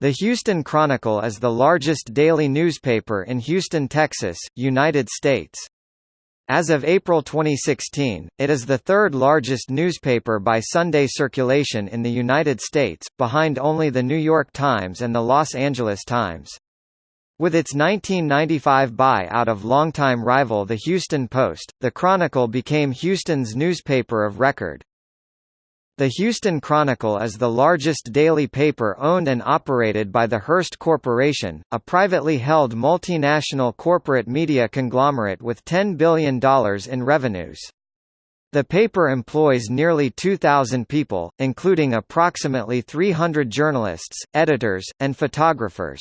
The Houston Chronicle is the largest daily newspaper in Houston, Texas, United States. As of April 2016, it is the third largest newspaper by Sunday circulation in the United States, behind only The New York Times and The Los Angeles Times. With its 1995 buy-out of longtime rival The Houston Post, the Chronicle became Houston's newspaper of record. The Houston Chronicle is the largest daily paper owned and operated by the Hearst Corporation, a privately held multinational corporate media conglomerate with $10 billion in revenues. The paper employs nearly 2,000 people, including approximately 300 journalists, editors, and photographers.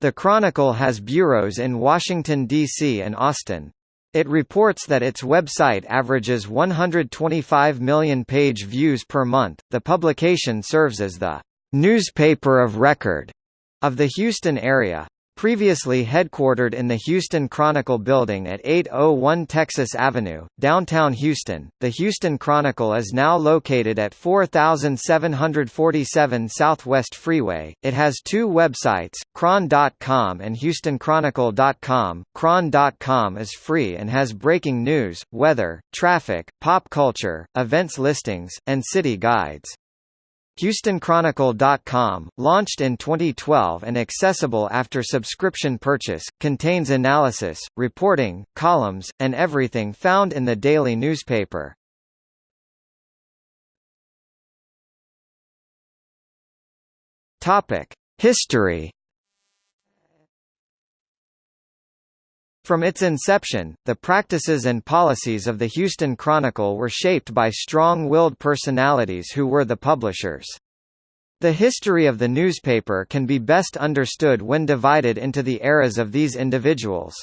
The Chronicle has bureaus in Washington, D.C. and Austin. It reports that its website averages 125 million page views per month. The publication serves as the newspaper of record of the Houston area. Previously headquartered in the Houston Chronicle building at 801 Texas Avenue, downtown Houston, the Houston Chronicle is now located at 4747 Southwest Freeway. It has two websites, Chron.com and HoustonChronicle.com. Chron.com is free and has breaking news, weather, traffic, pop culture, events listings, and city guides. HoustonChronicle.com, launched in 2012 and accessible after subscription purchase, contains analysis, reporting, columns, and everything found in the daily newspaper. History From its inception, the practices and policies of the Houston Chronicle were shaped by strong-willed personalities who were the publishers. The history of the newspaper can be best understood when divided into the eras of these individuals.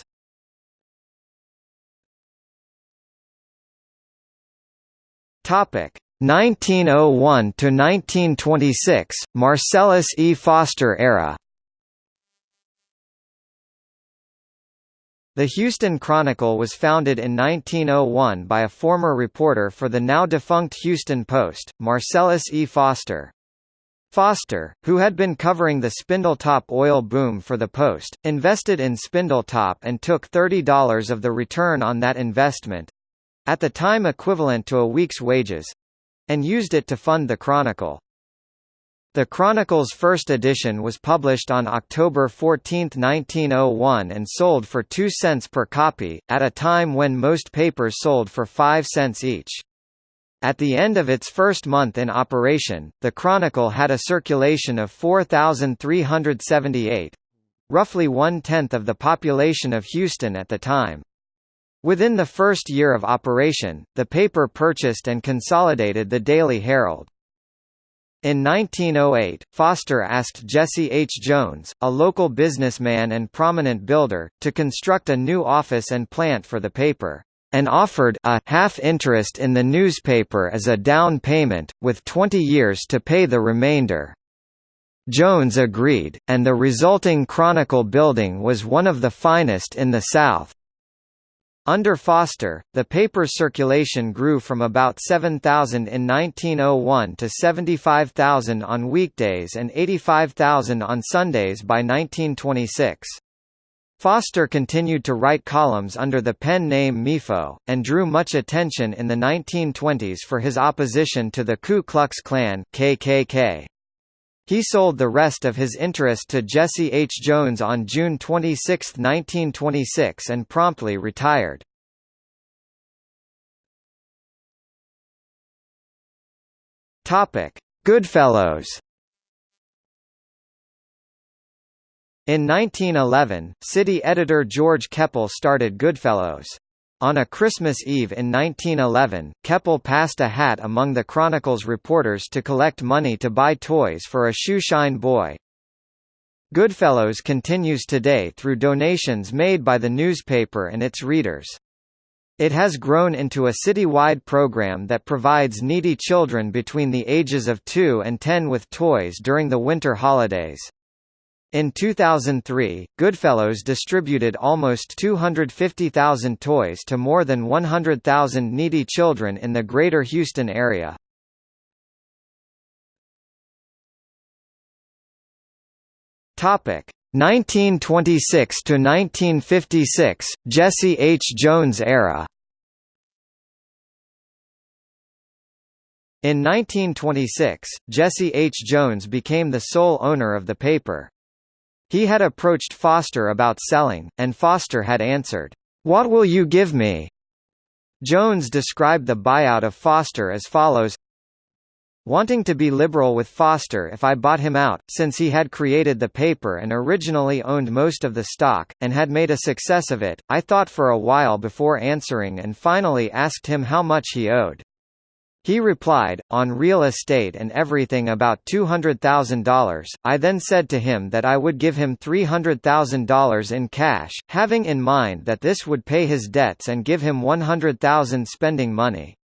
Topic 1901 to 1926 Marcellus E. Foster era The Houston Chronicle was founded in 1901 by a former reporter for the now-defunct Houston Post, Marcellus E. Foster. Foster, who had been covering the Spindletop oil boom for the Post, invested in Spindletop and took $30 of the return on that investment—at the time equivalent to a week's wages—and used it to fund the Chronicle. The Chronicle's first edition was published on October 14, 1901 and sold for 2 cents per copy, at a time when most papers sold for 5 cents each. At the end of its first month in operation, the Chronicle had a circulation of 4,378 roughly one-tenth of the population of Houston at the time. Within the first year of operation, the paper purchased and consolidated the Daily Herald. In 1908, Foster asked Jesse H. Jones, a local businessman and prominent builder, to construct a new office and plant for the paper, and offered a half interest in the newspaper as a down payment, with 20 years to pay the remainder. Jones agreed, and the resulting Chronicle building was one of the finest in the South. Under Foster, the paper's circulation grew from about 7,000 in 1901 to 75,000 on weekdays and 85,000 on Sundays by 1926. Foster continued to write columns under the pen name Mefo, and drew much attention in the 1920s for his opposition to the Ku Klux Klan KKK. He sold the rest of his interest to Jesse H. Jones on June 26, 1926 and promptly retired. Goodfellows In 1911, city editor George Keppel started Goodfellows. On a Christmas Eve in 1911, Keppel passed a hat among the Chronicle's reporters to collect money to buy toys for a shoeshine boy. Goodfellows continues today through donations made by the newspaper and its readers. It has grown into a citywide program that provides needy children between the ages of 2 and 10 with toys during the winter holidays. In 2003, Goodfellows distributed almost 250,000 toys to more than 100,000 needy children in the greater Houston area. Topic 1926 to 1956 Jesse H. Jones era. In 1926, Jesse H. Jones became the sole owner of the paper. He had approached Foster about selling, and Foster had answered, "'What will you give me?' Jones described the buyout of Foster as follows Wanting to be liberal with Foster if I bought him out, since he had created the paper and originally owned most of the stock, and had made a success of it, I thought for a while before answering and finally asked him how much he owed. He replied, on real estate and everything about $200,000. I then said to him that I would give him $300,000 in cash, having in mind that this would pay his debts and give him 100,000 spending money.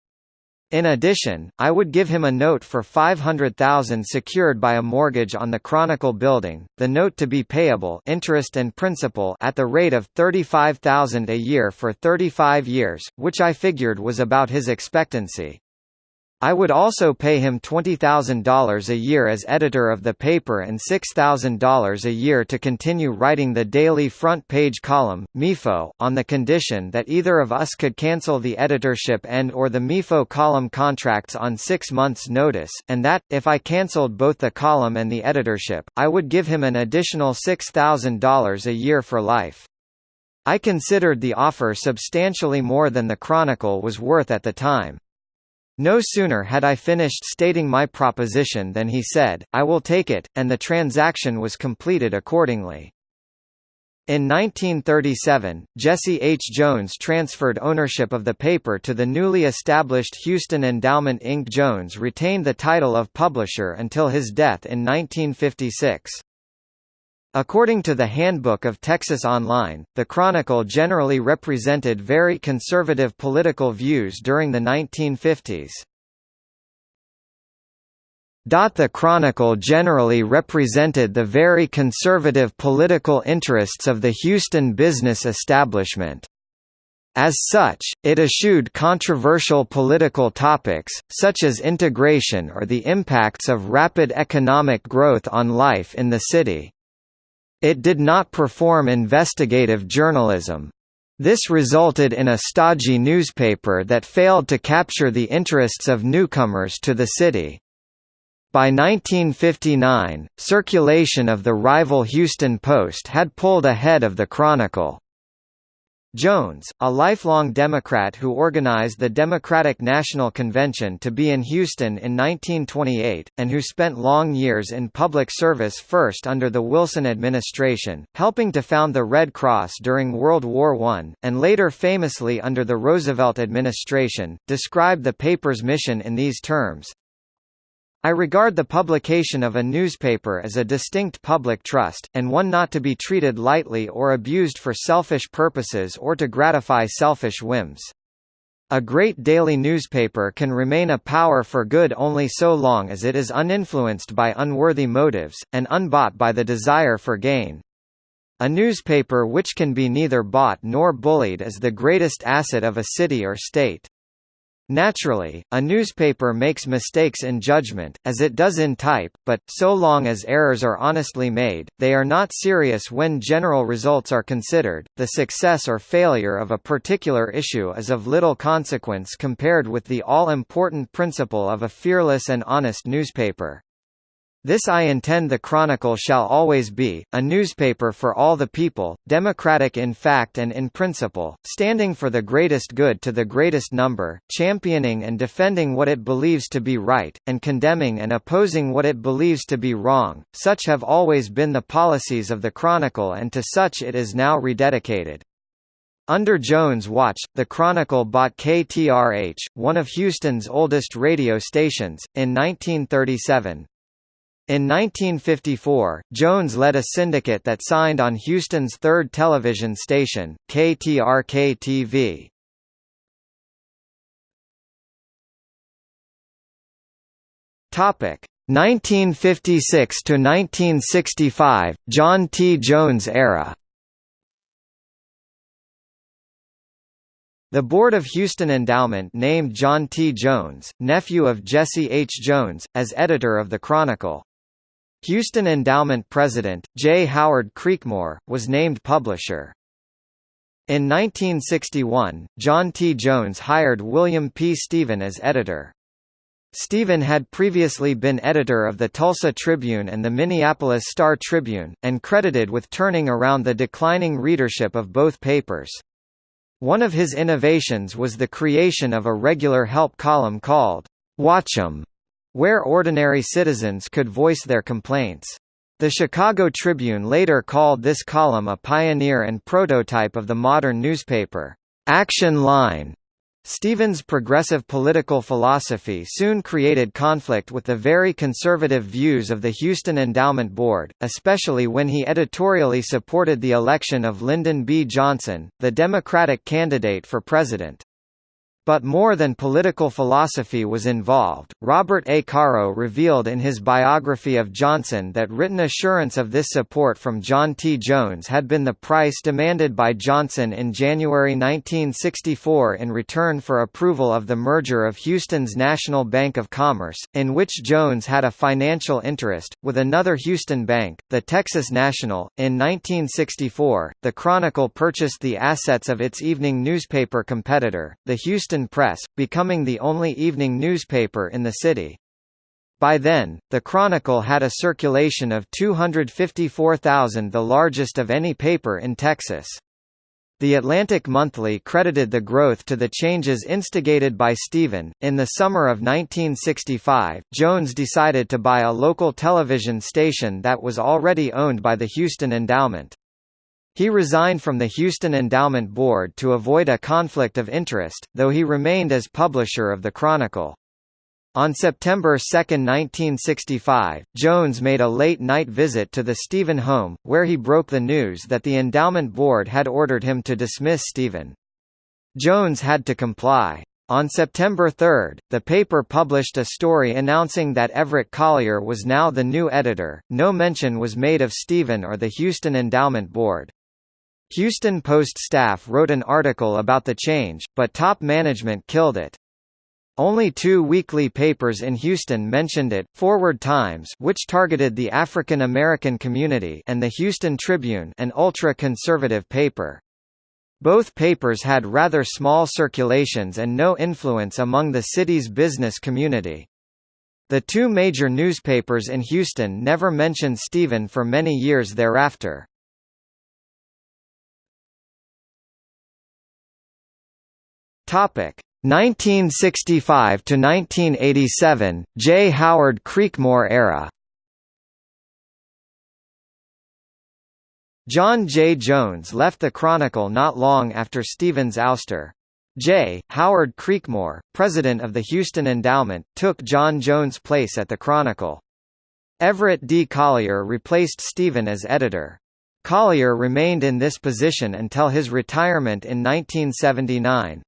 In addition, I would give him a note for 500,000 secured by a mortgage on the Chronicle building, the note to be payable interest and principal at the rate of 35,000 a year for 35 years, which I figured was about his expectancy. I would also pay him $20,000 a year as editor of the paper and $6,000 a year to continue writing the daily front page column, Mefo, on the condition that either of us could cancel the editorship and or the Mefo column contracts on six months' notice, and that, if I cancelled both the column and the editorship, I would give him an additional $6,000 a year for life. I considered the offer substantially more than the Chronicle was worth at the time. No sooner had I finished stating my proposition than he said, I will take it, and the transaction was completed accordingly. In 1937, Jesse H. Jones transferred ownership of the paper to the newly established Houston Endowment Inc. Jones retained the title of publisher until his death in 1956. According to the Handbook of Texas Online, the Chronicle generally represented very conservative political views during the 1950s. The Chronicle generally represented the very conservative political interests of the Houston business establishment. As such, it eschewed controversial political topics, such as integration or the impacts of rapid economic growth on life in the city. It did not perform investigative journalism. This resulted in a stodgy newspaper that failed to capture the interests of newcomers to the city. By 1959, circulation of the rival Houston Post had pulled ahead of the Chronicle. Jones, a lifelong Democrat who organized the Democratic National Convention to be in Houston in 1928, and who spent long years in public service first under the Wilson administration, helping to found the Red Cross during World War I, and later famously under the Roosevelt administration, described the paper's mission in these terms, I regard the publication of a newspaper as a distinct public trust, and one not to be treated lightly or abused for selfish purposes or to gratify selfish whims. A great daily newspaper can remain a power for good only so long as it is uninfluenced by unworthy motives, and unbought by the desire for gain. A newspaper which can be neither bought nor bullied is the greatest asset of a city or state. Naturally, a newspaper makes mistakes in judgment, as it does in type, but, so long as errors are honestly made, they are not serious when general results are considered. The success or failure of a particular issue is of little consequence compared with the all-important principle of a fearless and honest newspaper. This I intend the Chronicle shall always be, a newspaper for all the people, democratic in fact and in principle, standing for the greatest good to the greatest number, championing and defending what it believes to be right, and condemning and opposing what it believes to be wrong. Such have always been the policies of the Chronicle and to such it is now rededicated. Under Jones' watch, the Chronicle bought KTRH, one of Houston's oldest radio stations, in 1937. In 1954, Jones led a syndicate that signed on Houston's third television station, KTRK-TV. Topic 1956 to 1965, John T. Jones era. The Board of Houston Endowment named John T. Jones, nephew of Jesse H. Jones, as editor of the Chronicle. Houston Endowment president, J. Howard Creekmore, was named publisher. In 1961, John T. Jones hired William P. Steven as editor. Steven had previously been editor of the Tulsa Tribune and the Minneapolis Star-Tribune, and credited with turning around the declining readership of both papers. One of his innovations was the creation of a regular help column called Watch'em, where ordinary citizens could voice their complaints. The Chicago Tribune later called this column a pioneer and prototype of the modern newspaper. Action Line Stevens' progressive political philosophy soon created conflict with the very conservative views of the Houston Endowment Board, especially when he editorially supported the election of Lyndon B. Johnson, the Democratic candidate for president. But more than political philosophy was involved. Robert A. Caro revealed in his biography of Johnson that written assurance of this support from John T. Jones had been the price demanded by Johnson in January 1964 in return for approval of the merger of Houston's National Bank of Commerce, in which Jones had a financial interest, with another Houston bank, the Texas National. In 1964, the Chronicle purchased the assets of its evening newspaper competitor, the Houston Press, becoming the only evening newspaper in the city. By then, the Chronicle had a circulation of 254,000 the largest of any paper in Texas. The Atlantic Monthly credited the growth to the changes instigated by Steven. In the summer of 1965, Jones decided to buy a local television station that was already owned by the Houston Endowment. He resigned from the Houston Endowment Board to avoid a conflict of interest, though he remained as publisher of the Chronicle. On September 2, 1965, Jones made a late-night visit to the Steven home, where he broke the news that the Endowment Board had ordered him to dismiss Steven. Jones had to comply. On September 3, the paper published a story announcing that Everett Collier was now the new editor. No mention was made of Steven or the Houston Endowment Board. Houston Post staff wrote an article about the change, but top management killed it. Only two weekly papers in Houston mentioned it, Forward Times which targeted the African American community and the Houston Tribune an ultra-conservative paper. Both papers had rather small circulations and no influence among the city's business community. The two major newspapers in Houston never mentioned Steven for many years thereafter. Topic 1965 to 1987 J Howard Creekmore era John J. Jones left the Chronicle not long after Steven's ouster. J. Howard Creekmore, president of the Houston Endowment, took John Jones' place at the Chronicle. Everett D. Collier replaced Steven as editor. Collier remained in this position until his retirement in 1979.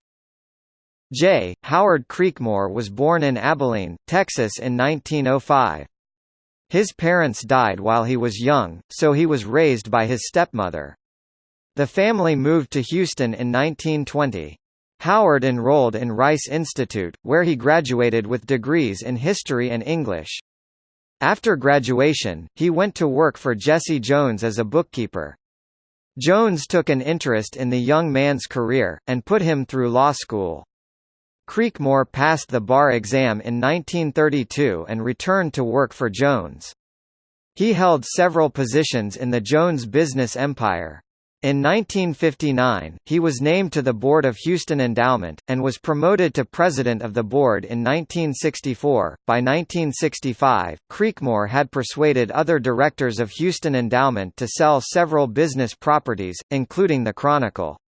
J. Howard Creekmore was born in Abilene, Texas in 1905. His parents died while he was young, so he was raised by his stepmother. The family moved to Houston in 1920. Howard enrolled in Rice Institute, where he graduated with degrees in history and English. After graduation, he went to work for Jesse Jones as a bookkeeper. Jones took an interest in the young man's career, and put him through law school. Creekmore passed the bar exam in 1932 and returned to work for Jones. He held several positions in the Jones business empire. In 1959, he was named to the board of Houston Endowment, and was promoted to president of the board in 1964. By 1965, Creekmore had persuaded other directors of Houston Endowment to sell several business properties, including the Chronicle.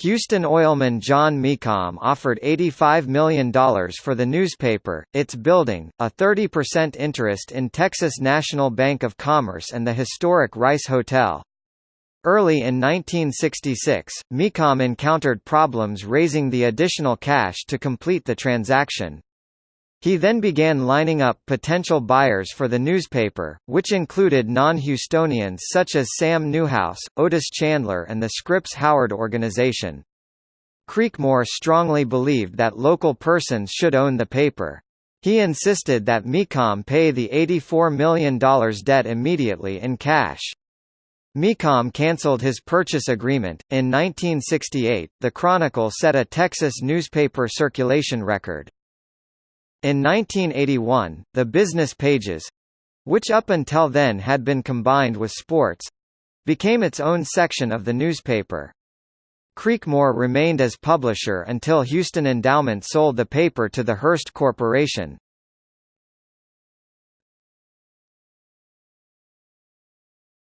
Houston oilman John Mecom offered $85 million for the newspaper, its building, a 30% interest in Texas National Bank of Commerce and the historic Rice Hotel. Early in 1966, Mecom encountered problems raising the additional cash to complete the transaction. He then began lining up potential buyers for the newspaper, which included non-Houstonians such as Sam Newhouse, Otis Chandler and the Scripps Howard organization. Creekmore strongly believed that local persons should own the paper. He insisted that Mecom pay the $84 million debt immediately in cash. Mecom cancelled his purchase agreement. In 1968, the Chronicle set a Texas newspaper circulation record. In 1981, the Business Pages which up until then had been combined with sports became its own section of the newspaper. Creekmore remained as publisher until Houston Endowment sold the paper to the Hearst Corporation.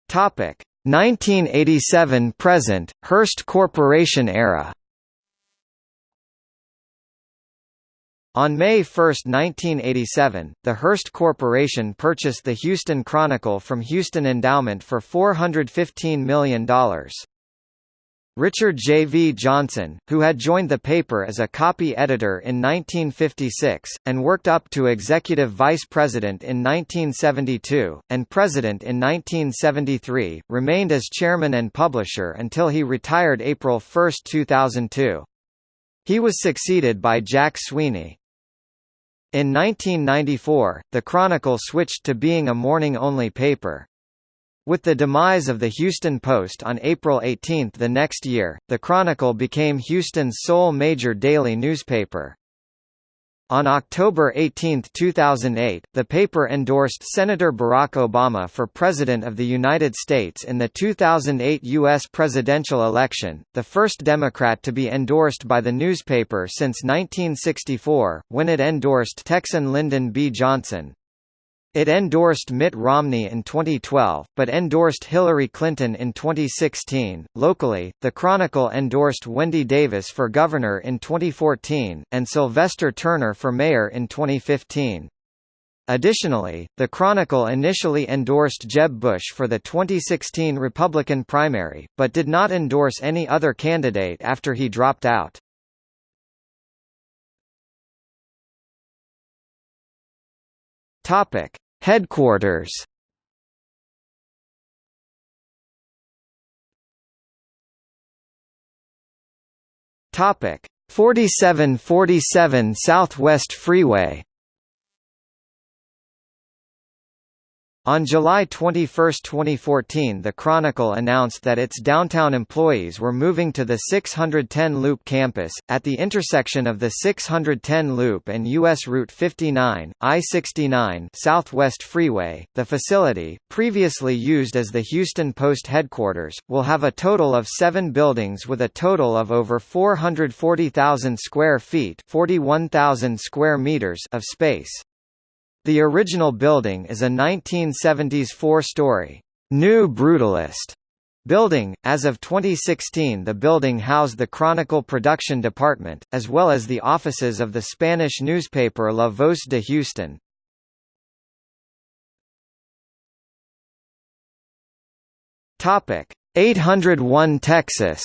Topic 1987 present Hearst Corporation era. On May 1, 1987, the Hearst Corporation purchased the Houston Chronicle from Houston Endowment for $415 million. Richard J. V. Johnson, who had joined the paper as a copy editor in 1956, and worked up to executive vice president in 1972, and president in 1973, remained as chairman and publisher until he retired April 1, 2002. He was succeeded by Jack Sweeney. In 1994, the Chronicle switched to being a morning-only paper. With the demise of the Houston Post on April 18 the next year, the Chronicle became Houston's sole major daily newspaper. On October 18, 2008, the paper endorsed Senator Barack Obama for President of the United States in the 2008 U.S. presidential election, the first Democrat to be endorsed by the newspaper since 1964, when it endorsed Texan Lyndon B. Johnson. It endorsed Mitt Romney in 2012, but endorsed Hillary Clinton in 2016. Locally, The Chronicle endorsed Wendy Davis for governor in 2014, and Sylvester Turner for mayor in 2015. Additionally, The Chronicle initially endorsed Jeb Bush for the 2016 Republican primary, but did not endorse any other candidate after he dropped out. Topic: Headquarters. Topic: 4747 Southwest Freeway. On July 21, 2014 the Chronicle announced that its downtown employees were moving to the 610 Loop campus, at the intersection of the 610 Loop and U.S. Route 59, I-69 Southwest Freeway. The facility, previously used as the Houston Post headquarters, will have a total of seven buildings with a total of over 440,000 square feet 41,000 square meters of space. The original building is a 1970s four-story, New Brutalist building. As of 2016 the building housed the Chronicle production department, as well as the offices of the Spanish newspaper La Voz de Houston. Topic 801 Texas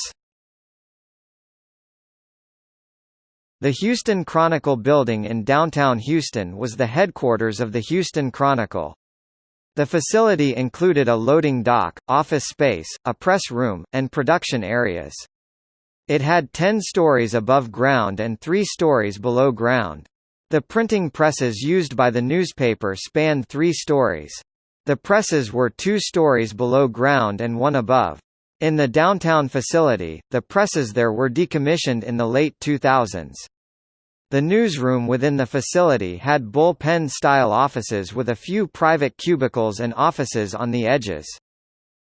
The Houston Chronicle building in downtown Houston was the headquarters of the Houston Chronicle. The facility included a loading dock, office space, a press room, and production areas. It had 10 stories above ground and 3 stories below ground. The printing presses used by the newspaper spanned three stories. The presses were two stories below ground and one above. In the downtown facility, the presses there were decommissioned in the late 2000s. The newsroom within the facility had bullpen-style offices with a few private cubicles and offices on the edges.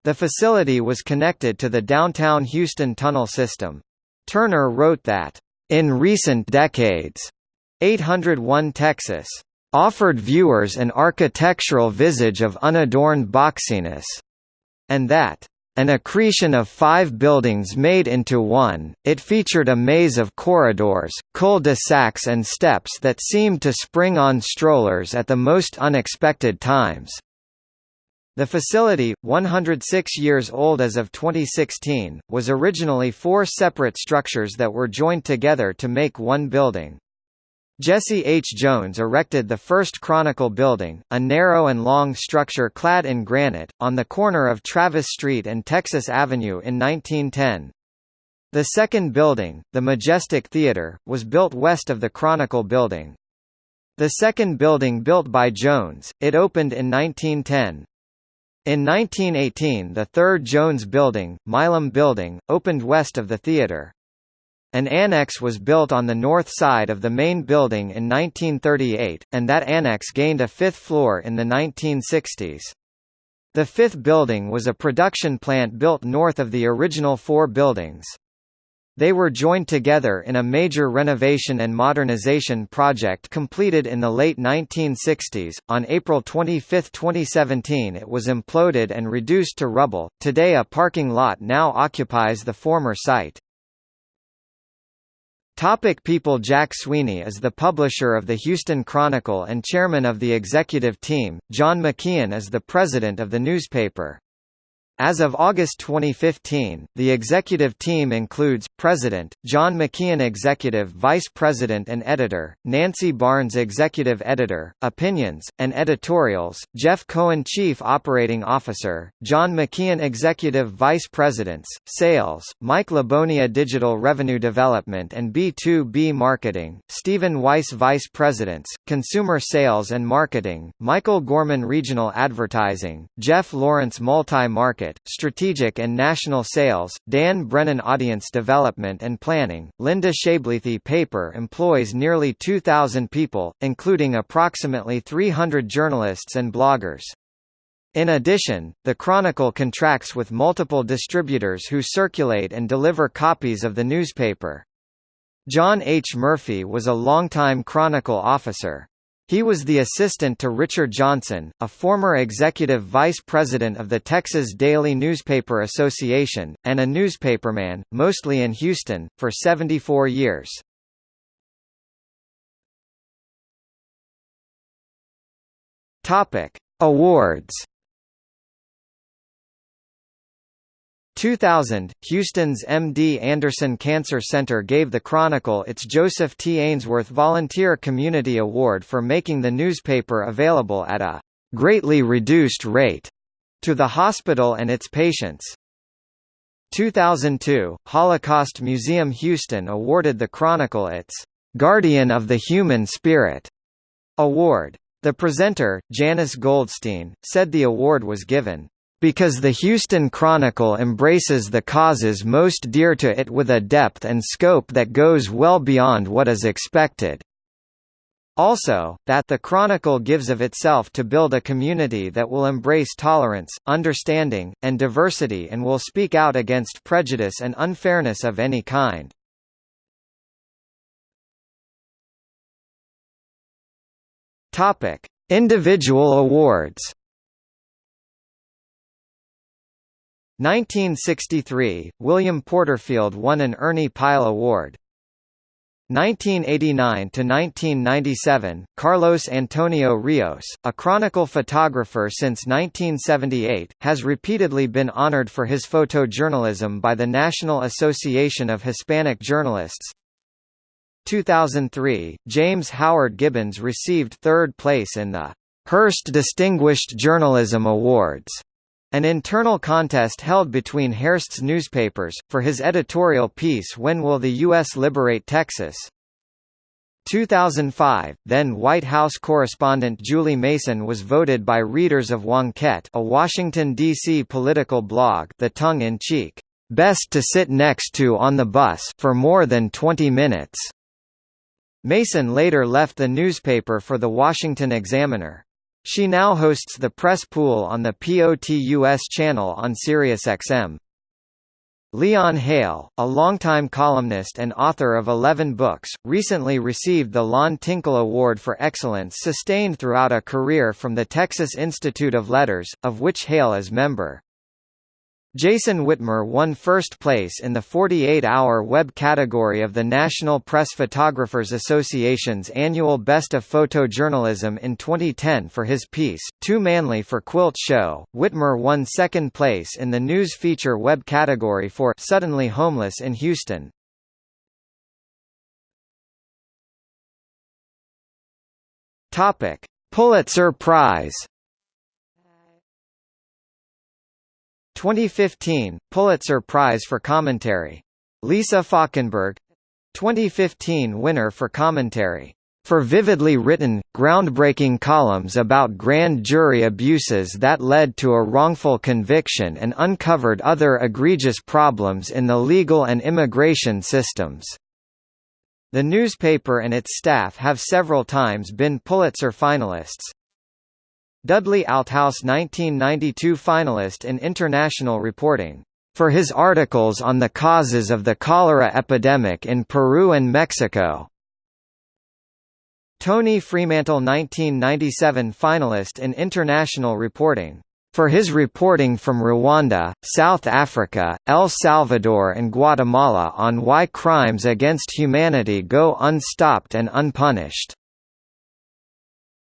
The facility was connected to the downtown Houston tunnel system. Turner wrote that, "...in recent decades, 801 Texas offered viewers an architectural visage of unadorned boxiness," and that an accretion of five buildings made into one, it featured a maze of corridors, cul-de-sacs and steps that seemed to spring on strollers at the most unexpected times. The facility, 106 years old as of 2016, was originally four separate structures that were joined together to make one building. Jesse H. Jones erected the first Chronicle building, a narrow and long structure clad in granite, on the corner of Travis Street and Texas Avenue in 1910. The second building, the Majestic Theater, was built west of the Chronicle building. The second building built by Jones, it opened in 1910. In 1918 the third Jones Building, Milam Building, opened west of the theatre. An annex was built on the north side of the main building in 1938, and that annex gained a fifth floor in the 1960s. The fifth building was a production plant built north of the original four buildings. They were joined together in a major renovation and modernization project completed in the late 1960s. On April 25, 2017, it was imploded and reduced to rubble. Today, a parking lot now occupies the former site. Topic people Jack Sweeney is the publisher of the Houston Chronicle and chairman of the executive team, John McKeon is the president of the newspaper. As of August 2015, the executive team includes, President, John McKeon Executive Vice President and Editor, Nancy Barnes Executive Editor, Opinions, and Editorials, Jeff Cohen Chief Operating Officer, John McKeon Executive Vice Presidents, Sales, Mike Labonia Digital Revenue Development and B2B Marketing, Stephen Weiss Vice Presidents, Consumer Sales and Marketing, Michael Gorman Regional Advertising, Jeff Lawrence Multi-Market Market, Strategic and National Sales, Dan Brennan Audience Development and Planning. Linda Shablethy Paper employs nearly 2,000 people, including approximately 300 journalists and bloggers. In addition, the Chronicle contracts with multiple distributors who circulate and deliver copies of the newspaper. John H. Murphy was a longtime Chronicle officer. He was the assistant to Richard Johnson, a former executive vice president of the Texas Daily Newspaper Association, and a newspaperman, mostly in Houston, for 74 years. Awards 2000, Houston's MD Anderson Cancer Center gave the Chronicle its Joseph T. Ainsworth Volunteer Community Award for making the newspaper available at a greatly reduced rate to the hospital and its patients. 2002, Holocaust Museum Houston awarded the Chronicle its Guardian of the Human Spirit award. The presenter, Janice Goldstein, said the award was given because the Houston Chronicle embraces the causes most dear to it with a depth and scope that goes well beyond what is expected. Also, that the Chronicle gives of itself to build a community that will embrace tolerance, understanding, and diversity and will speak out against prejudice and unfairness of any kind. Individual awards 1963, William Porterfield won an Ernie Pyle Award. 1989–1997, Carlos Antonio Rios, a Chronicle photographer since 1978, has repeatedly been honored for his photojournalism by the National Association of Hispanic Journalists. 2003, James Howard Gibbons received third place in the Hearst Distinguished Journalism Awards an internal contest held between Hearst's newspapers, for his editorial piece When Will the U.S. Liberate Texas? 2005, then White House correspondent Julie Mason was voted by readers of Wonkette a Washington, D.C. political blog the tongue-in-cheek, "'best to sit next to on the bus' for more than 20 minutes." Mason later left the newspaper for the Washington Examiner. She now hosts the Press Pool on the POTUS channel on SiriusXM. Leon Hale, a longtime columnist and author of 11 books, recently received the Lon Tinkle Award for Excellence sustained throughout a career from the Texas Institute of Letters, of which Hale is member. Jason Whitmer won first place in the 48-hour web category of the National Press Photographers Association's annual Best of Photojournalism in 2010 for his piece, Too Manly for Quilt Show. Whitmer won second place in the news feature web category for Suddenly Homeless in Houston. Pulitzer Prize 2015, Pulitzer Prize for Commentary. Lisa Falkenberg 2015 winner for commentary. for vividly written, groundbreaking columns about grand jury abuses that led to a wrongful conviction and uncovered other egregious problems in the legal and immigration systems. The newspaper and its staff have several times been Pulitzer finalists. Dudley Althaus 1992 finalist in international reporting for his articles on the causes of the cholera epidemic in Peru and Mexico. Tony Freemantle 1997 finalist in international reporting for his reporting from Rwanda, South Africa, El Salvador and Guatemala on why crimes against humanity go unstopped and unpunished.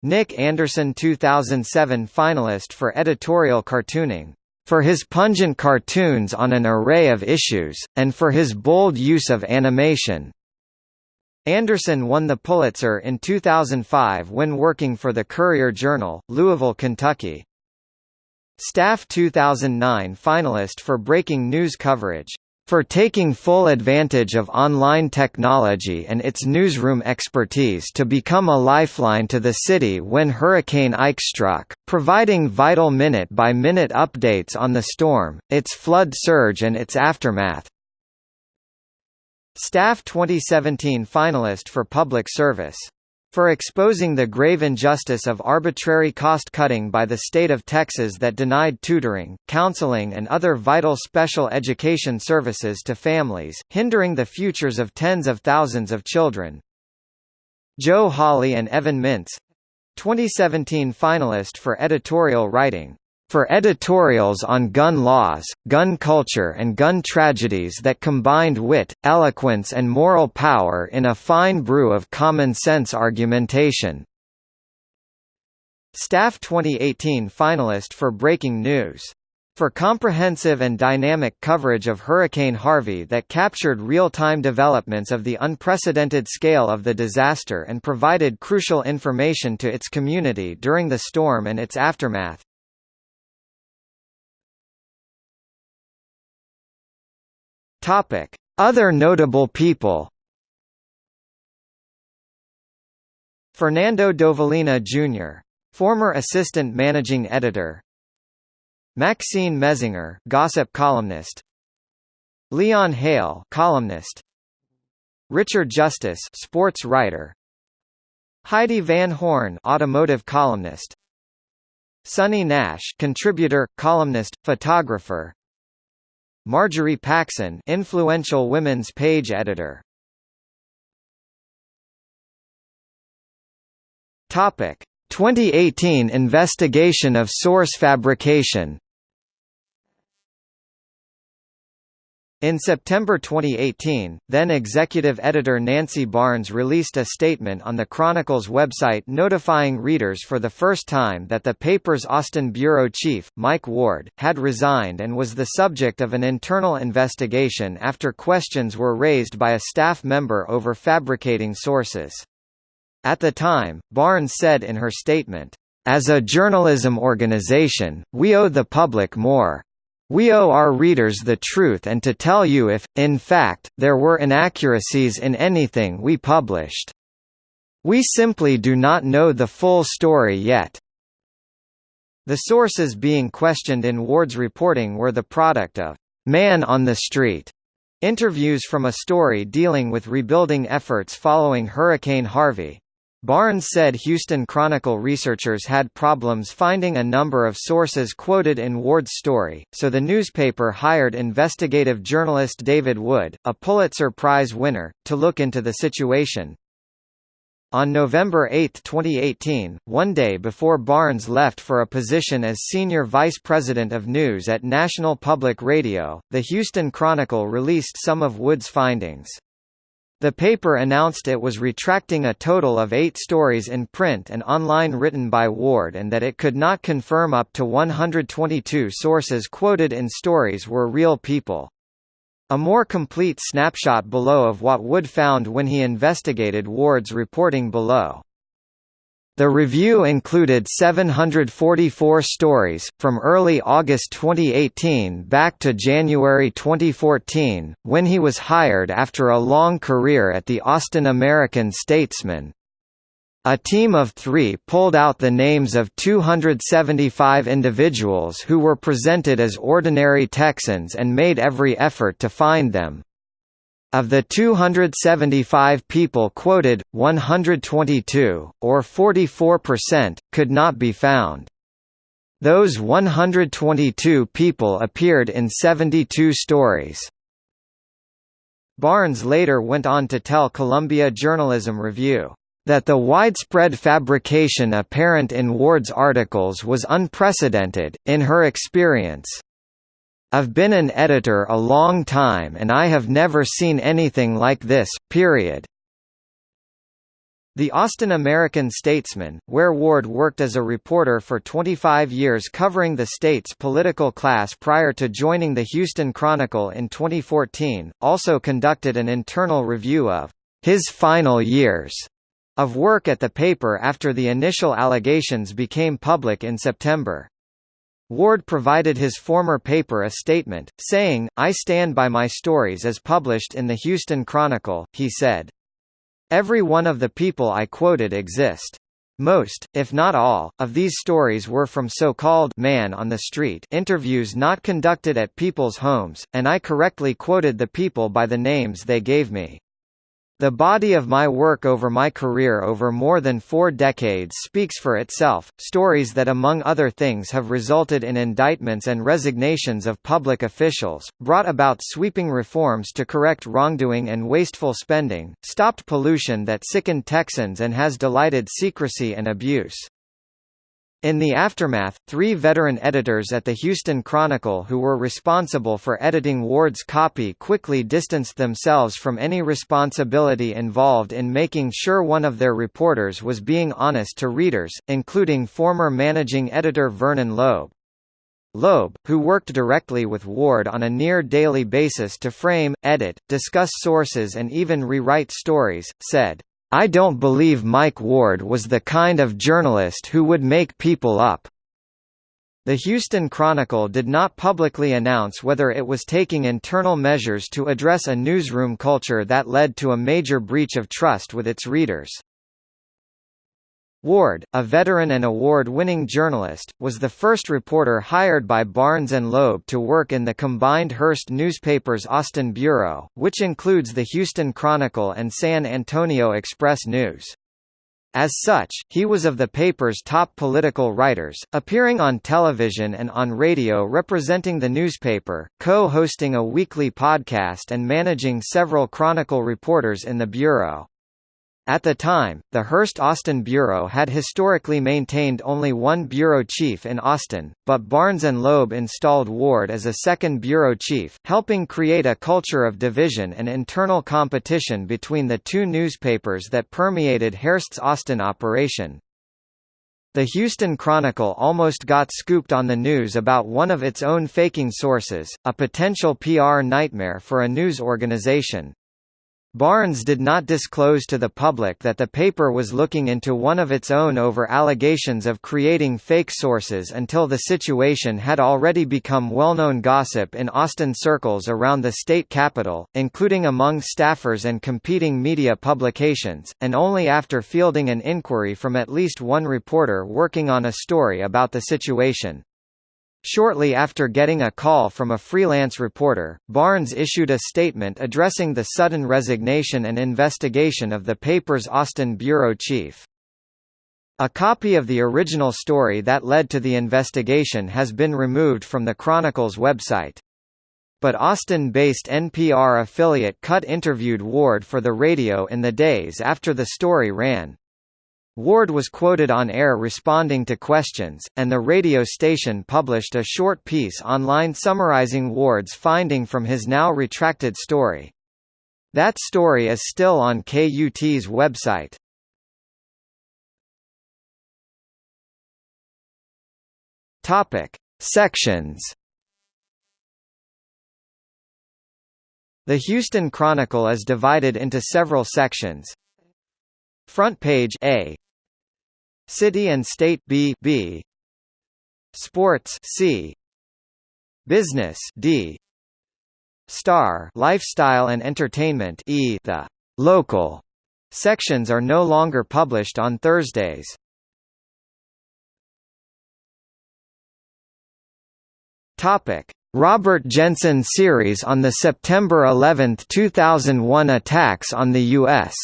Nick Anderson 2007 finalist for editorial cartooning for his pungent cartoons on an array of issues, and for his bold use of animation, Anderson won the Pulitzer in 2005 when working for the Courier-Journal, Louisville, Kentucky. Staff 2009 finalist for breaking news coverage for taking full advantage of online technology and its newsroom expertise to become a lifeline to the city when Hurricane Ike struck, providing vital minute-by-minute -minute updates on the storm, its flood surge and its aftermath. Staff 2017 finalist for Public Service. For exposing the grave injustice of arbitrary cost-cutting by the state of Texas that denied tutoring, counseling and other vital special education services to families, hindering the futures of tens of thousands of children. Joe Holley and Evan Mintz 2017 finalist for editorial writing for editorials on gun laws, gun culture and gun tragedies that combined wit, eloquence and moral power in a fine brew of common-sense argumentation. Staff 2018 finalist for Breaking News. For comprehensive and dynamic coverage of Hurricane Harvey that captured real-time developments of the unprecedented scale of the disaster and provided crucial information to its community during the storm and its aftermath. Topic: Other notable people. Fernando Dovalina Jr., former assistant managing editor. Maxine Messinger, gossip columnist. Leon Hale, columnist. Richard Justice, sports writer. Heidi Van Horn, automotive columnist. Sonny Nash, contributor, columnist, photographer. Marjorie Paxson influential women's page editor. Topic: 2018 investigation of source fabrication In September 2018, then executive editor Nancy Barnes released a statement on the Chronicle's website notifying readers for the first time that the paper's Austin bureau chief, Mike Ward, had resigned and was the subject of an internal investigation after questions were raised by a staff member over fabricating sources. At the time, Barnes said in her statement, "...as a journalism organization, we owe the public more." We owe our readers the truth and to tell you if, in fact, there were inaccuracies in anything we published. We simply do not know the full story yet. The sources being questioned in Ward's reporting were the product of man on the street interviews from a story dealing with rebuilding efforts following Hurricane Harvey. Barnes said Houston Chronicle researchers had problems finding a number of sources quoted in Ward's story, so the newspaper hired investigative journalist David Wood, a Pulitzer Prize winner, to look into the situation. On November 8, 2018, one day before Barnes left for a position as senior vice president of news at National Public Radio, the Houston Chronicle released some of Wood's findings. The paper announced it was retracting a total of eight stories in print and online written by Ward and that it could not confirm up to 122 sources quoted in stories were real people. A more complete snapshot below of what Wood found when he investigated Ward's reporting below. The review included 744 stories, from early August 2018 back to January 2014, when he was hired after a long career at the Austin American-Statesman. A team of three pulled out the names of 275 individuals who were presented as ordinary Texans and made every effort to find them. Of the 275 people quoted, 122, or 44%, could not be found. Those 122 people appeared in 72 stories. Barnes later went on to tell Columbia Journalism Review, that the widespread fabrication apparent in Ward's articles was unprecedented, in her experience. I've been an editor a long time and I have never seen anything like this, period. The Austin American-Statesman, where Ward worked as a reporter for 25 years covering the state's political class prior to joining the Houston Chronicle in 2014, also conducted an internal review of his final years of work at the paper after the initial allegations became public in September. Ward provided his former paper a statement, saying, I stand by my stories as published in the Houston Chronicle, he said. Every one of the people I quoted exist. Most, if not all, of these stories were from so-called man on the street interviews not conducted at people's homes, and I correctly quoted the people by the names they gave me. The body of my work over my career over more than four decades speaks for itself, stories that among other things have resulted in indictments and resignations of public officials, brought about sweeping reforms to correct wrongdoing and wasteful spending, stopped pollution that sickened Texans and has delighted secrecy and abuse. In the aftermath, three veteran editors at the Houston Chronicle who were responsible for editing Ward's copy quickly distanced themselves from any responsibility involved in making sure one of their reporters was being honest to readers, including former managing editor Vernon Loeb. Loeb, who worked directly with Ward on a near-daily basis to frame, edit, discuss sources and even rewrite stories, said, I don't believe Mike Ward was the kind of journalist who would make people up. The Houston Chronicle did not publicly announce whether it was taking internal measures to address a newsroom culture that led to a major breach of trust with its readers. Ward, a veteran and award-winning journalist, was the first reporter hired by Barnes Loeb to work in the combined Hearst newspaper's Austin bureau, which includes the Houston Chronicle and San Antonio Express News. As such, he was of the paper's top political writers, appearing on television and on radio representing the newspaper, co-hosting a weekly podcast and managing several Chronicle reporters in the bureau. At the time, the Hearst-Austin Bureau had historically maintained only one bureau chief in Austin, but Barnes and Loeb installed Ward as a second bureau chief, helping create a culture of division and internal competition between the two newspapers that permeated Hearst's Austin operation. The Houston Chronicle almost got scooped on the news about one of its own faking sources, a potential PR nightmare for a news organization. Barnes did not disclose to the public that the paper was looking into one of its own over allegations of creating fake sources until the situation had already become well-known gossip in Austin circles around the state capital, including among staffers and competing media publications, and only after fielding an inquiry from at least one reporter working on a story about the situation. Shortly after getting a call from a freelance reporter, Barnes issued a statement addressing the sudden resignation and investigation of the paper's Austin bureau chief. A copy of the original story that led to the investigation has been removed from the Chronicle's website. But Austin-based NPR affiliate KUT interviewed Ward for the radio in the days after the story ran. Ward was quoted on air responding to questions, and the radio station published a short piece online summarizing Ward's finding from his now retracted story. That story is still on KUT's website. Topic: Sections. The Houston Chronicle is divided into several sections. Front page A City and State B, B. Sports C. Business D. Star Lifestyle and Entertainment E. The local Sections are no longer published on Thursdays. Topic: Robert Jensen series on the September 11, 2001 attacks on the U.S.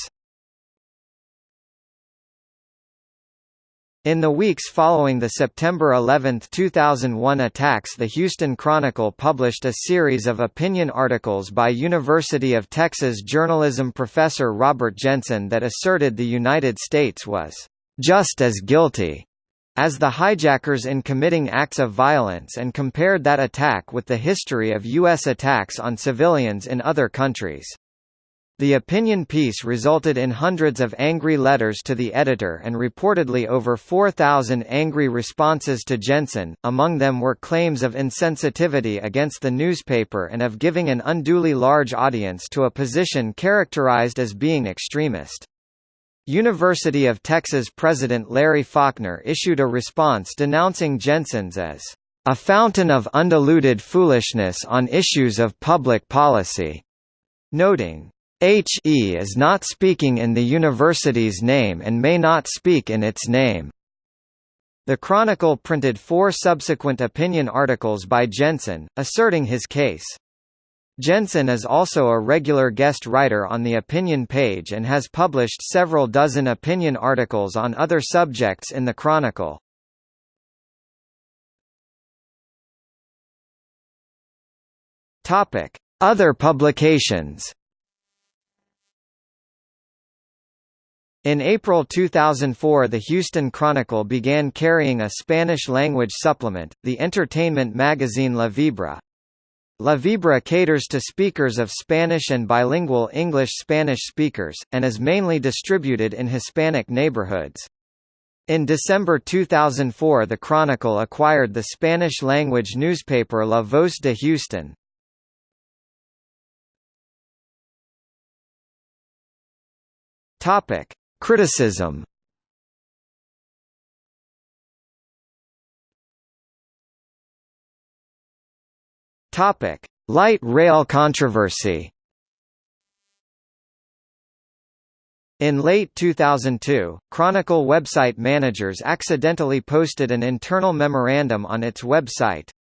In the weeks following the September 11, 2001 attacks the Houston Chronicle published a series of opinion articles by University of Texas journalism professor Robert Jensen that asserted the United States was just as guilty as the hijackers in committing acts of violence and compared that attack with the history of U.S. attacks on civilians in other countries. The opinion piece resulted in hundreds of angry letters to the editor and reportedly over 4,000 angry responses to Jensen, among them were claims of insensitivity against the newspaper and of giving an unduly large audience to a position characterized as being extremist. University of Texas President Larry Faulkner issued a response denouncing Jensen's as a fountain of undiluted foolishness on issues of public policy, noting, HE is not speaking in the university's name and may not speak in its name. The Chronicle printed four subsequent opinion articles by Jensen, asserting his case. Jensen is also a regular guest writer on the opinion page and has published several dozen opinion articles on other subjects in the Chronicle. Other publications In April 2004 the Houston Chronicle began carrying a Spanish-language supplement, the entertainment magazine La Vibra. La Vibra caters to speakers of Spanish and bilingual English-Spanish speakers, and is mainly distributed in Hispanic neighborhoods. In December 2004 the Chronicle acquired the Spanish-language newspaper La Voz de Houston. Topic: Criticism Topic: Light rail controversy. In late 2002, Chronicle website managers accidentally posted an internal memorandum on its website.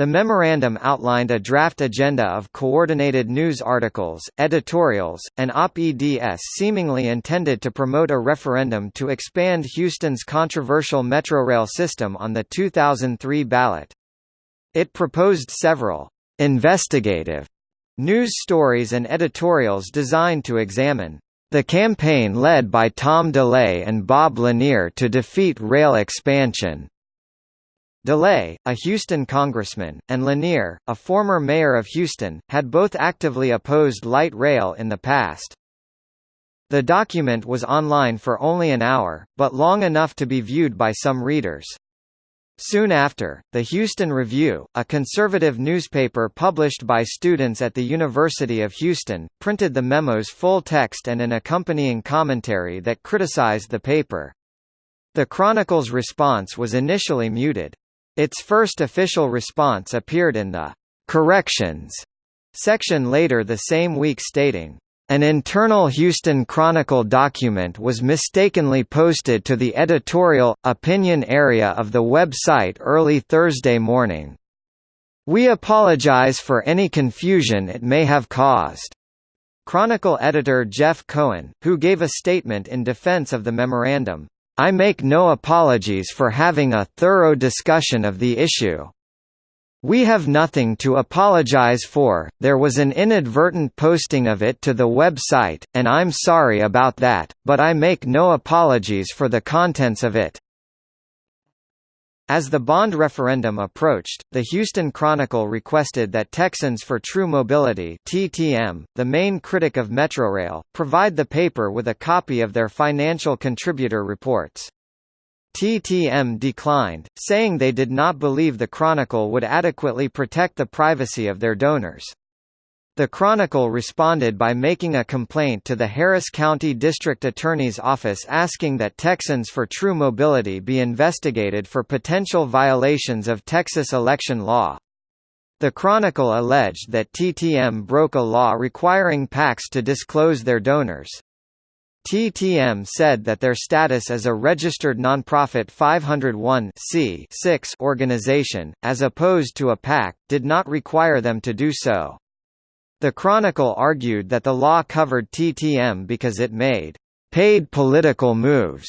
The memorandum outlined a draft agenda of coordinated news articles, editorials, and op-eds seemingly intended to promote a referendum to expand Houston's controversial Metrorail system on the 2003 ballot. It proposed several investigative news stories and editorials designed to examine the campaign led by Tom DeLay and Bob Lanier to defeat rail expansion DeLay, a Houston congressman, and Lanier, a former mayor of Houston, had both actively opposed light rail in the past. The document was online for only an hour, but long enough to be viewed by some readers. Soon after, the Houston Review, a conservative newspaper published by students at the University of Houston, printed the memo's full text and an accompanying commentary that criticized the paper. The Chronicle's response was initially muted. Its first official response appeared in the «corrections» section later the same week stating, an internal Houston Chronicle document was mistakenly posted to the editorial, opinion area of the website early Thursday morning. We apologize for any confusion it may have caused. Chronicle editor Jeff Cohen, who gave a statement in defense of the memorandum, I make no apologies for having a thorough discussion of the issue. We have nothing to apologize for, there was an inadvertent posting of it to the website, and I'm sorry about that, but I make no apologies for the contents of it. As the bond referendum approached, the Houston Chronicle requested that Texans for True Mobility TTM, the main critic of Metrorail, provide the paper with a copy of their financial contributor reports. TTM declined, saying they did not believe the Chronicle would adequately protect the privacy of their donors. The Chronicle responded by making a complaint to the Harris County District Attorney's Office asking that Texans for True Mobility be investigated for potential violations of Texas election law. The Chronicle alleged that TTM broke a law requiring PACs to disclose their donors. TTM said that their status as a registered nonprofit 501 organization, as opposed to a PAC, did not require them to do so. The Chronicle argued that the law covered TTM because it made paid political moves.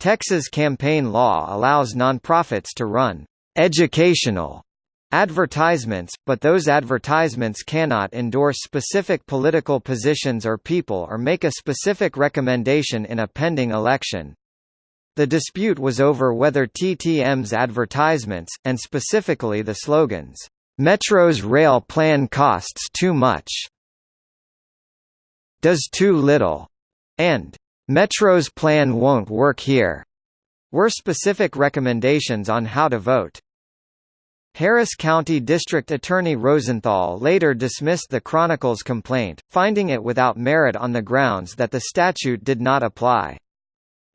Texas campaign law allows nonprofits to run educational advertisements, but those advertisements cannot endorse specific political positions or people or make a specific recommendation in a pending election. The dispute was over whether TTM's advertisements, and specifically the slogans, Metro's rail plan costs too much. Does too little. And Metro's plan won't work here. Were specific recommendations on how to vote. Harris County District Attorney Rosenthal later dismissed the Chronicle's complaint, finding it without merit on the grounds that the statute did not apply.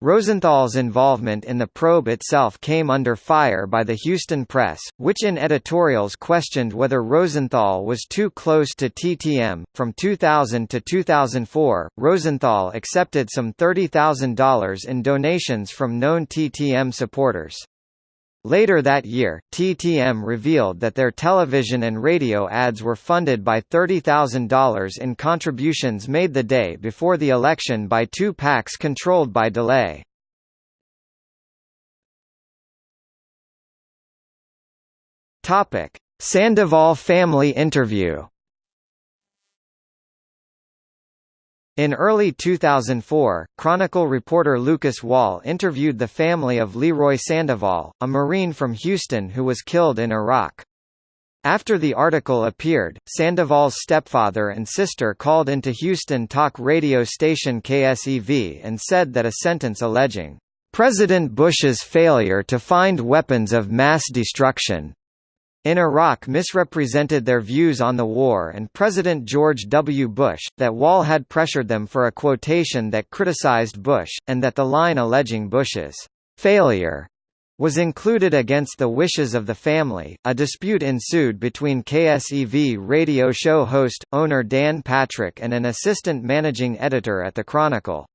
Rosenthal's involvement in the probe itself came under fire by the Houston Press, which in editorials questioned whether Rosenthal was too close to TTM. From 2000 to 2004, Rosenthal accepted some $30,000 in donations from known TTM supporters. Later that year, TTM revealed that their television and radio ads were funded by $30,000 in contributions made the day before the election by two PACs controlled by DeLay. Sandoval family interview In early 2004, Chronicle reporter Lucas Wall interviewed the family of Leroy Sandoval, a Marine from Houston who was killed in Iraq. After the article appeared, Sandoval's stepfather and sister called into Houston talk radio station KSEV and said that a sentence alleging, "...President Bush's failure to find weapons of mass destruction," in Iraq misrepresented their views on the war and President George W. Bush, that Wall had pressured them for a quotation that criticized Bush, and that the line alleging Bush's failure was included against the wishes of the family. A dispute ensued between KSEV radio show host, owner Dan Patrick and an assistant managing editor at the Chronicle.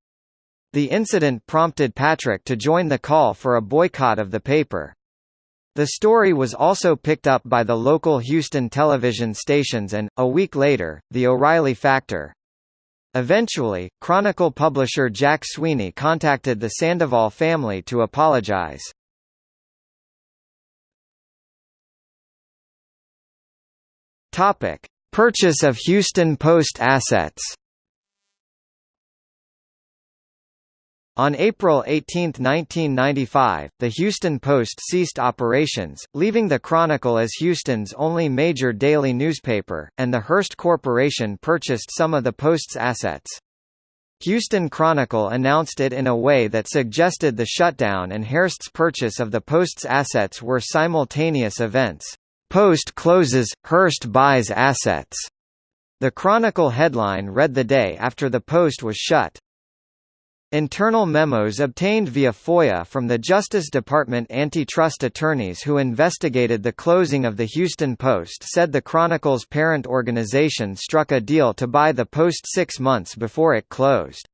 The incident prompted Patrick to join the call for a boycott of the paper. The story was also picked up by the local Houston television stations and, a week later, The O'Reilly Factor. Eventually, Chronicle publisher Jack Sweeney contacted the Sandoval family to apologize. Purchase of Houston Post assets On April 18, 1995, the Houston Post ceased operations, leaving the Chronicle as Houston's only major daily newspaper, and the Hearst Corporation purchased some of the Post's assets. Houston Chronicle announced it in a way that suggested the shutdown and Hearst's purchase of the Post's assets were simultaneous events. Post closes, Hearst buys assets. The Chronicle headline read the day after the Post was shut. Internal memos obtained via FOIA from the Justice Department antitrust attorneys who investigated the closing of the Houston Post said the Chronicle's parent organization struck a deal to buy the Post six months before it closed.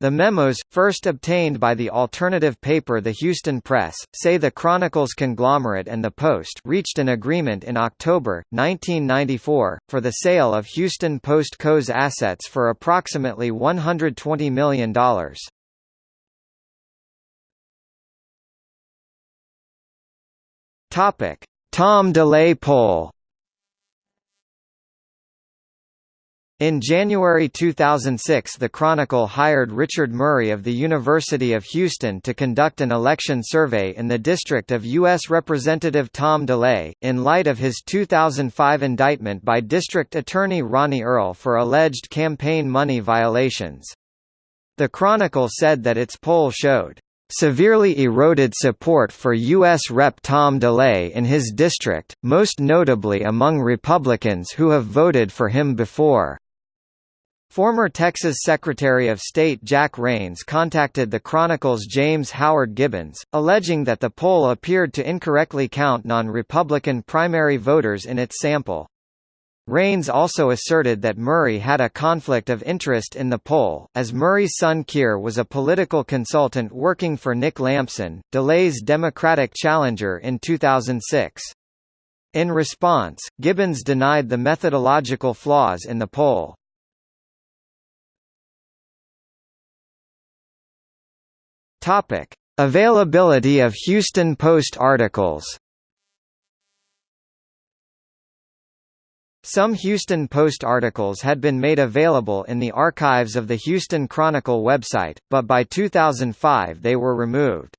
The memos, first obtained by the alternative paper The Houston Press, say the Chronicle's conglomerate and the Post reached an agreement in October, 1994, for the sale of Houston Post Co.'s assets for approximately $120 million. Tom DeLay poll In January 2006 the Chronicle hired Richard Murray of the University of Houston to conduct an election survey in the district of U.S. Representative Tom DeLay, in light of his 2005 indictment by District Attorney Ronnie Earle for alleged campaign money violations. The Chronicle said that its poll showed severely eroded support for U.S. Rep. Tom DeLay in his district, most notably among Republicans who have voted for him before. Former Texas Secretary of State Jack Rains contacted the Chronicle's James Howard Gibbons, alleging that the poll appeared to incorrectly count non-Republican primary voters in its sample. Rains also asserted that Murray had a conflict of interest in the poll, as Murray's son Keir was a political consultant working for Nick Lampson, DeLay's Democratic challenger in 2006. In response, Gibbons denied the methodological flaws in the poll. Topic: Availability of Houston Post articles. Some Houston Post articles had been made available in the archives of the Houston Chronicle website, but by 2005 they were removed.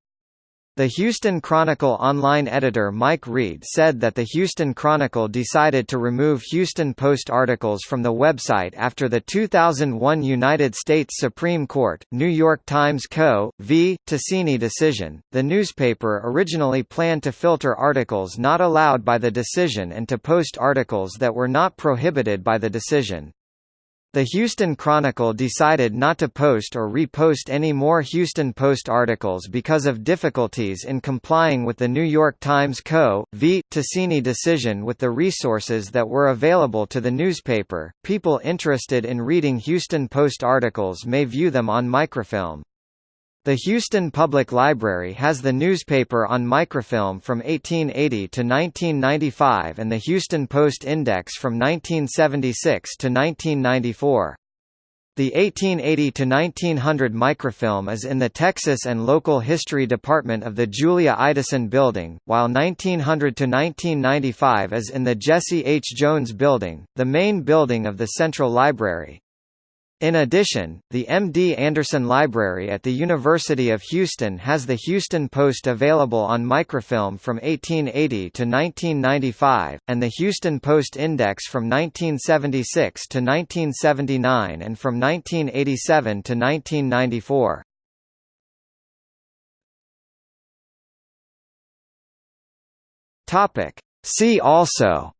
The Houston Chronicle online editor Mike Reed said that the Houston Chronicle decided to remove Houston Post articles from the website after the 2001 United States Supreme Court, New York Times Co. v. Tasini decision. The newspaper originally planned to filter articles not allowed by the decision and to post articles that were not prohibited by the decision. The Houston Chronicle decided not to post or repost any more Houston Post articles because of difficulties in complying with the New York Times Co. v. Tasini decision with the resources that were available to the newspaper. People interested in reading Houston Post articles may view them on microfilm. The Houston Public Library has the newspaper on microfilm from 1880 to 1995 and the Houston Post Index from 1976 to 1994. The 1880 to 1900 microfilm is in the Texas and Local History Department of the Julia Ideson Building, while 1900 to 1995 is in the Jesse H. Jones Building, the main building of the Central Library. In addition, the M.D. Anderson Library at the University of Houston has the Houston Post available on microfilm from 1880 to 1995, and the Houston Post Index from 1976 to 1979 and from 1987 to 1994. See also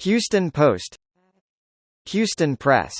Houston Post Houston Press